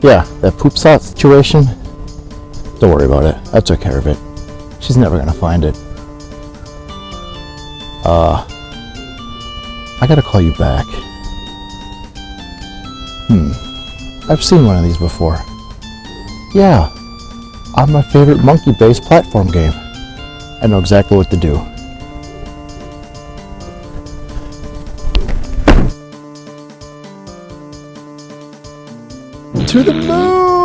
Yeah, that poop slot situation. Don't worry about it. I took care of it. She's never gonna find it. Uh, I gotta call you back. Hmm. I've seen one of these before. Yeah, on my favorite monkey-based platform game. I know exactly what to do. To the moon!